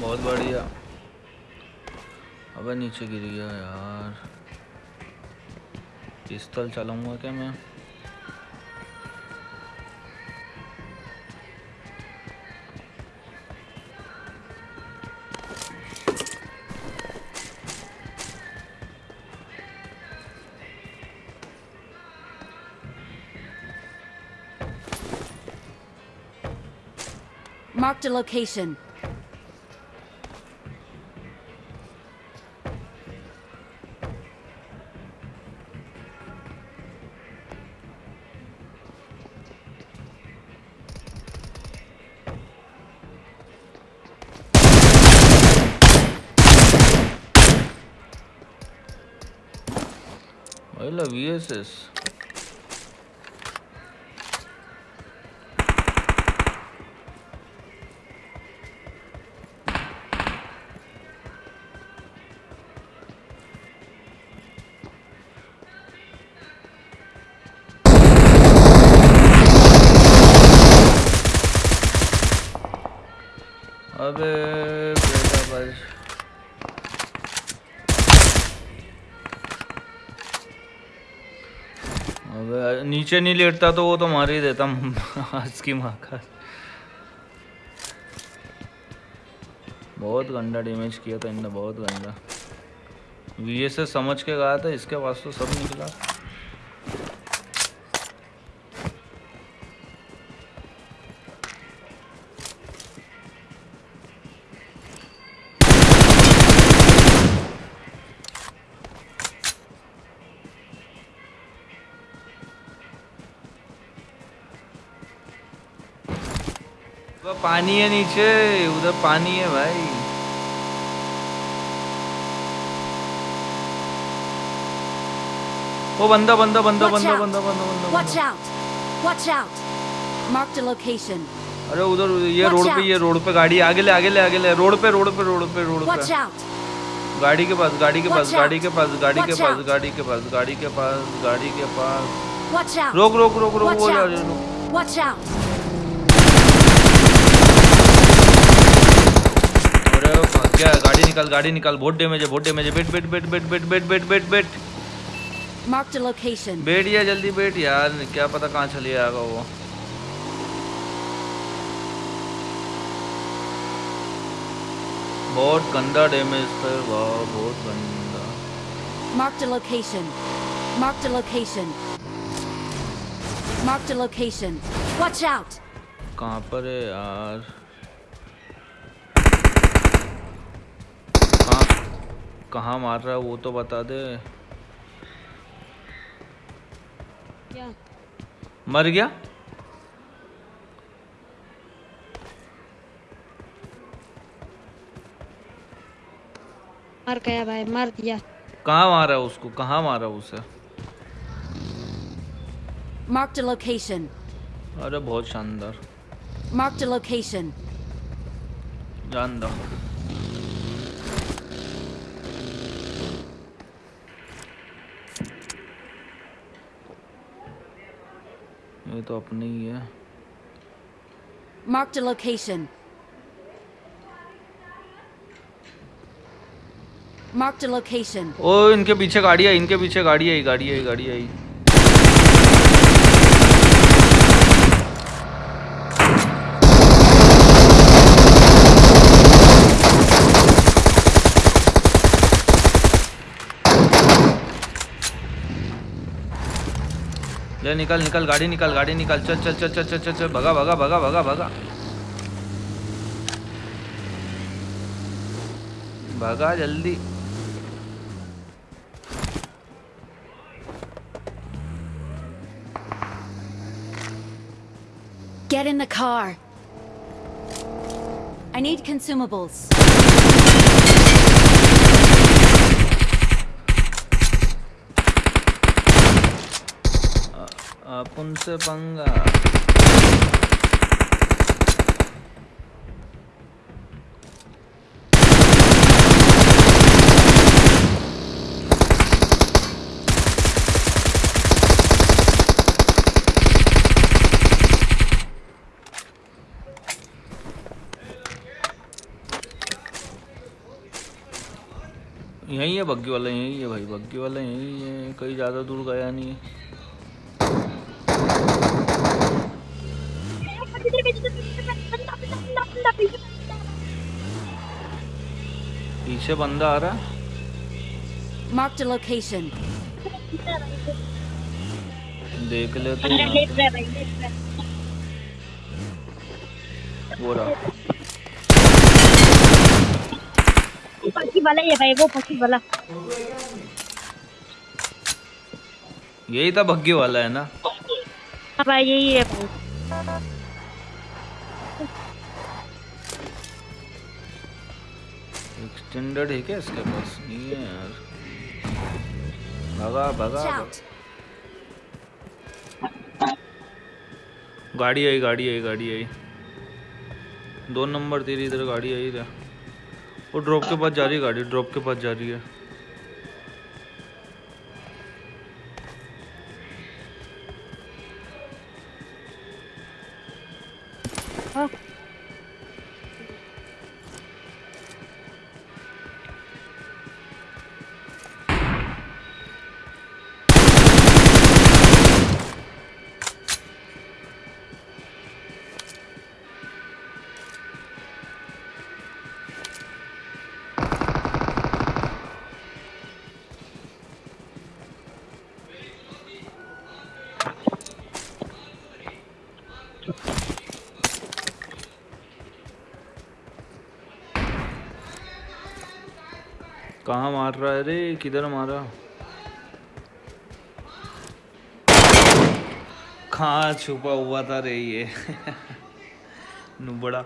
बहुत बढ़िया। अबे नीचे गिर गया यार। पिस्तल चलाऊँगा क्या मैं? Marked a location. Ahí la vieses. A ver, नीचे नहीं लेटता तो वो तो मार ही देता आज की माँ का। बहुत गंदा डैमेज किया था इनने, बहुत गंदा। वी समझ के गया था, इसके पास तो सब निकला। वो पानी है नीचे उधर पानी है भाई। वो बंदा बंदा बंदा बंदा बंदा बंदा बंदा Watch बंदा। out! Watch out! Marked a location. अरे उधर ये रोड पे ये रोड पे गाड़ी आगे ले आगे ले आगे ले रोड पे रोड पे रोड पे रोड Watch पे out! गाड़ी के पास गाड़ी के पास गाड़ी के पास गाड़ी के पास गाड़ी के पास गाड़ी के पास गाड़ी के पास। रोक रोक रोक रोक वो रोक Watch out! अरे भाग गया गाड़ी निकाल गाड़ी निकाल बहुत डैमेज है बहुत डैमेज है बैठ बैठ बैठ बैठ बैठ बैठ बैठ बैठ बैठ Marked a location. बैठ या जल्दी बैठ यार क्या पता कहाँ चले आएगा वो बहुत गंदा डैमेज था वाह बहुत गंदा Marked a location. Marked a location. Marked a location. Watch out! कहाँ पर है यार कहाँ मार रहा है वो तो बता दे। क्या? मर गया? मर गया भाई मर दिया कहाँ मारा उसको? कहाँ मारा उसे? Marked a location. अरे बहुत शानदार। Marked a location. जान दो। ये तो अपने ही है Marked a location. Marked a location. ओ इनके पीछे गाड़ी आई इनके पीछे गाड़ी आई गाड़ी आई गाड़ी आई ले निकल निकल, गाड़ी निकल गाड़ी निकल, चल चल चल चल चल चल चल, भगा भगा भगा भगा भगा भगा जल्दी Get in the car. I need consumables. पुंस पंगा यही है बग्गी वाला, यही है भाई, बग्गी वाला, यही है, कहीं ज़्यादा दूर गया नहीं है। पीछे बंदा आ रहा है। Marked a location. देख ले तो। वो रहा। पक्षी वाला ये भाई वो पक्षी वाला। यही था बग्गी वाला है ना? हाँ भाई यही है भाई। एक्सटेंडेड है क्या इसके पास? नहीं है यार। भगा भगा. गाड़ी आई गाड़ी आई गाड़ी आई। दो नंबर तेरी इधर गाड़ी आई रहा वो ड्रॉप के पास जा रही है गाड़ी ड्रॉप के पास जा रही है। हाँ। कहाँ मार रहा है रे? किधर मारा? कहाँ छुपा हुआ था रे ये? नुबड़ा।